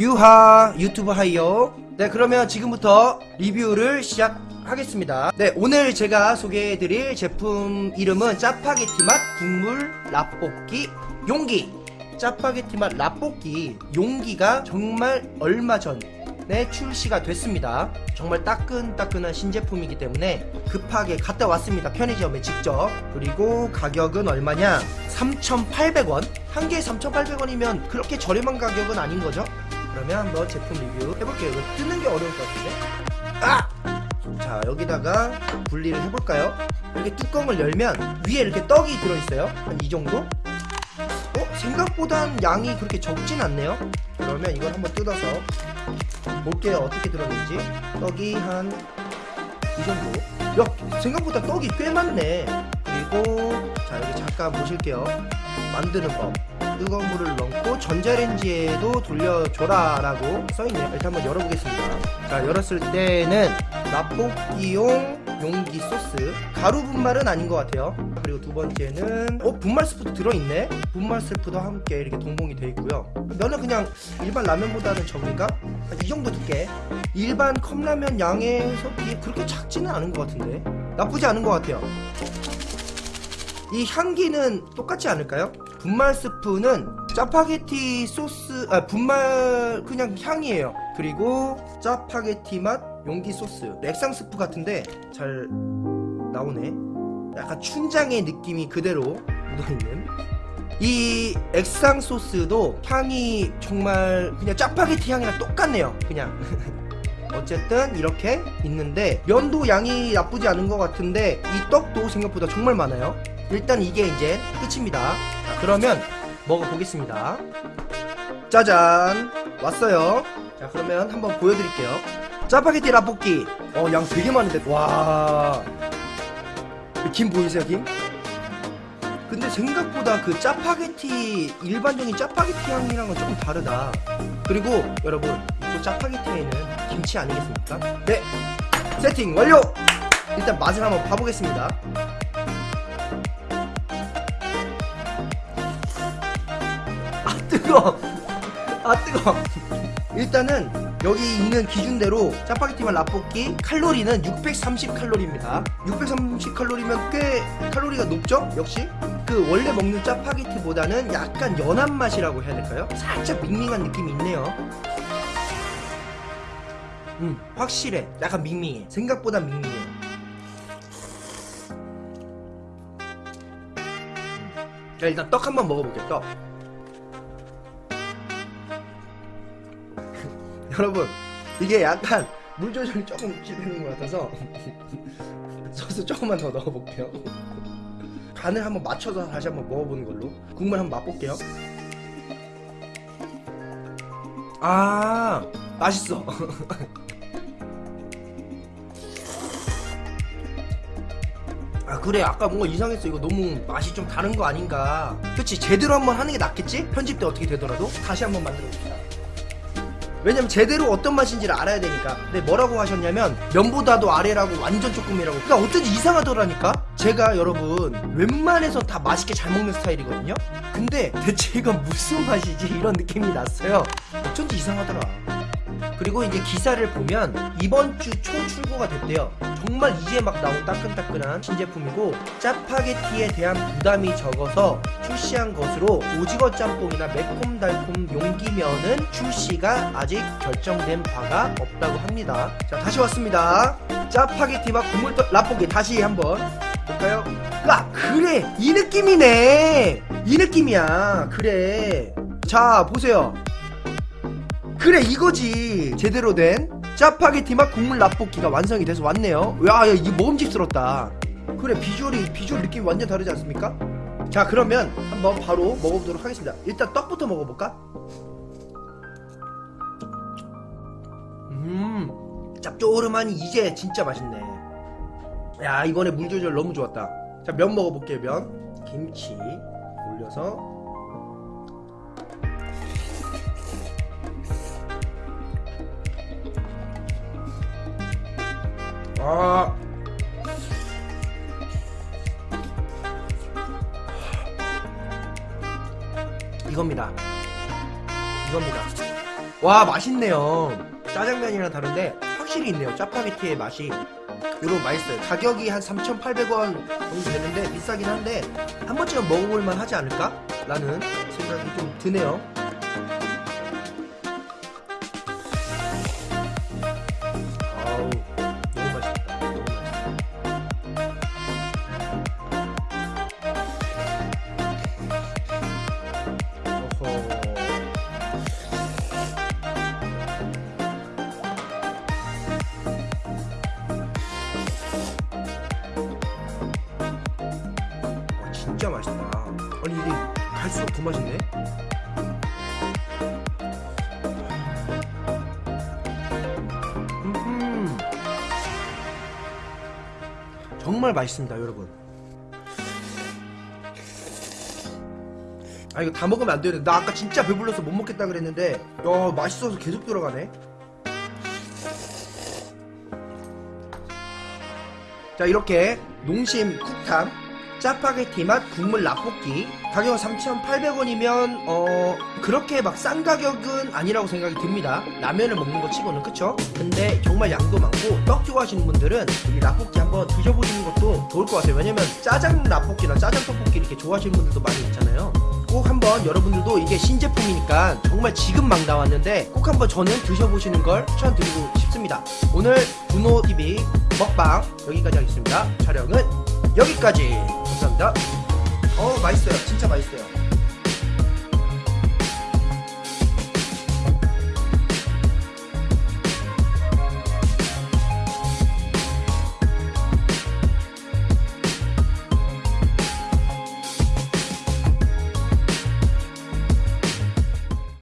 유하 유튜브 하이요. 네 그러면 지금부터 리뷰를 시작하겠습니다. 네 오늘 제가 소개해드릴 제품 이름은 짜파게티 맛 국물 라볶이 용기. 짜파게티 맛 라볶이 용기가 정말 얼마 전에 출시가 됐습니다. 정말 따끈따끈한 신제품이기 때문에 급하게 갔다 왔습니다 편의점에 직접. 그리고 가격은 얼마냐? 3,800원? 한 개에 3,800원이면 그렇게 저렴한 가격은 아닌 거죠 그러면 한번 제품 리뷰 해볼게요. 이거 뜯는 게 어려울 것 같은데? 아! 자 여기다가 분리를 해볼까요? 이렇게 뚜껑을 열면 위에 이렇게 떡이 들어있어요. 한 이 정도? 어? 생각보단 양이 그렇게 적진 않네요. 그러면 이걸 한번 뜯어서 볼게요. 어떻게 들었는지. 떡이 한 이 정도. 야 생각보다 떡이 꽤 많네. 그리고 자 여기 잠깐 보실게요. 만드는 법 뜨거운 물을 넣고 전자레인지에도 돌려줘라 라고 써있네요. 일단 한번 열어보겠습니다. 자 열었을 때는 라볶이용 용기 소스. 가루 분말은 아닌 것 같아요. 그리고 두 번째는 어 분말 스프도 들어있네? 분말 스프도 함께 이렇게 동봉이 되어 있고요. 면은 그냥 일반 라면보다는 적은가? 이 정도 두께. 일반 컵라면 양에서 비해 그렇게 작지는 않은 것 같은데. 나쁘지 않은 것 같아요. 이 향기는 똑같지 않을까요? 분말 스프는 짜파게티 소스 아 분말 그냥 향이에요. 그리고 짜파게티 맛 용기 소스. 액상 스프 같은데 잘 나오네. 약간 춘장의 느낌이 그대로 묻어있는. 이 액상 소스도 향이 정말 그냥 짜파게티 향이랑 똑같네요. 그냥. 어쨌든 이렇게 있는데 면도 양이 나쁘지 않은 것 같은데 이 떡도 생각보다 정말 많아요 일단 이게 이제 끝입니다. 자 그러면 먹어보겠습니다. 짜잔! 왔어요. 자 그러면 한번 보여드릴게요. 짜파게티 라볶이! 어 양 되게 많은데? 와김 보이세요 김? 근데 생각보다 그 짜파게티 일반적인 짜파게티 향이랑은 조금 다르다. 그리고 여러분 또 짜파게티에는 김치 아니겠습니까? 네. 세팅 완료! 일단 맛을 한번 봐보겠습니다 뜨거 아 뜨거 일단은 여기 있는 기준대로 짜파게티만 라볶이 칼로리는 630 칼로리입니다. 630 칼로리면 꽤 칼로리가 높죠? 역시? 그 원래 먹는 짜파게티보다는 약간 연한 맛이라고 해야 될까요? 살짝 밍밍한 느낌이 있네요. 음 확실해. 약간 밍밍해. 생각보다 밍밍해. 자 일단 떡 한번 먹어볼게요 떡 여러분 이게 약간 물 조절이 조금 실패된 것 같아서 소스 조금만 더 넣어볼게요. 간을 한번 맞춰서 다시 한번 먹어보는 걸로. 국물 한번 맛볼게요. 아 맛있어. 아 그래. 아까 뭔가 이상했어. 이거 너무 맛이 좀 다른 거 아닌가. 그치? 제대로 한번 하는 게 낫겠지? 편집 때 어떻게 되더라도? 다시 한번 만들어 봅시다 왜냐면 제대로 어떤 맛인지를 알아야 되니까. 근데 뭐라고 하셨냐면 면보다도 아래라고 완전 조금이라고. 그러니까 어쩐지 이상하더라니까? 제가 여러분 웬만해서 다 맛있게 잘 먹는 스타일이거든요? 근데 대체 이건 무슨 맛이지? 이런 느낌이 났어요. 어쩐지 이상하더라 그리고 이제 기사를 보면 이번 주 초 출고가 됐대요. 정말 이제 막 나온 따끈따끈한 신제품이고 짜파게티에 대한 부담이 적어서 출시한 것으로 오징어 짬뽕이나 매콤달콤 용기면은 출시가 아직 결정된 바가 없다고 합니다. 자 다시 왔습니다. 짜파게티와 국물떡 라볶이 다시 한번 볼까요? 아 그래! 이 느낌이네! 이 느낌이야. 그래. 자 보세요 그래 이거지. 제대로 된 짜파게티 맛 국물 라볶이가 완성이 돼서 왔네요. 야, 야 이거 먹음직스럽다. 그래 비주얼이 비주얼 느낌이 완전 다르지 않습니까? 자 그러면 한번 바로 먹어보도록 하겠습니다. 일단 떡부터 먹어볼까? 음 짭조름하니 이제 진짜 맛있네. 야 이번에 물 조절 너무 좋았다. 자 면 먹어볼게요 면. 김치 올려서 아. 이겁니다. 이겁니다. 와 맛있네요. 짜장면이랑 다른데 확실히 있네요. 짜파게티의 맛이 여러분 맛있어요. 가격이 한 3,800원 정도 되는데 비싸긴 한데 한 번쯤은 먹어볼만 하지 않을까? 라는 생각이 좀 드네요 맛있다. 아니 이게 갈수록 더 맛있네. 음. 정말 맛있습니다 여러분. 아 이거 다 먹으면 안 되는데. 나 아까 진짜 배불러서 못 먹겠다 그랬는데 야 맛있어서 계속 들어가네. 자 이렇게 농심 쿡탐 짜파게티 맛 국물 라볶이. 가격은 3,800원이면 어 그렇게 막 싼 가격은 아니라고 생각이 듭니다. 라면을 먹는 거 치고는 그쵸? 근데 정말 양도 많고 떡 좋아하시는 분들은 이 라볶이 한번 드셔보시는 것도 좋을 것 같아요. 왜냐면 짜장 라볶이나 짜장 떡볶이 이렇게 좋아하시는 분들도 많이 있잖아요. 꼭 한번 여러분들도 이게 신제품이니까 정말 지금 막 나왔는데 꼭 한번 저는 드셔보시는 걸 추천드리고 싶습니다. 오늘 분호TV 먹방 여기까지 하겠습니다. 촬영은 여기까지. 감사합니다. 어 맛있어요. 진짜 맛있어요